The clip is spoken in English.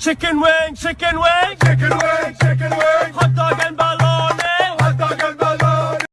Chicken wing, chicken wing, chicken wing,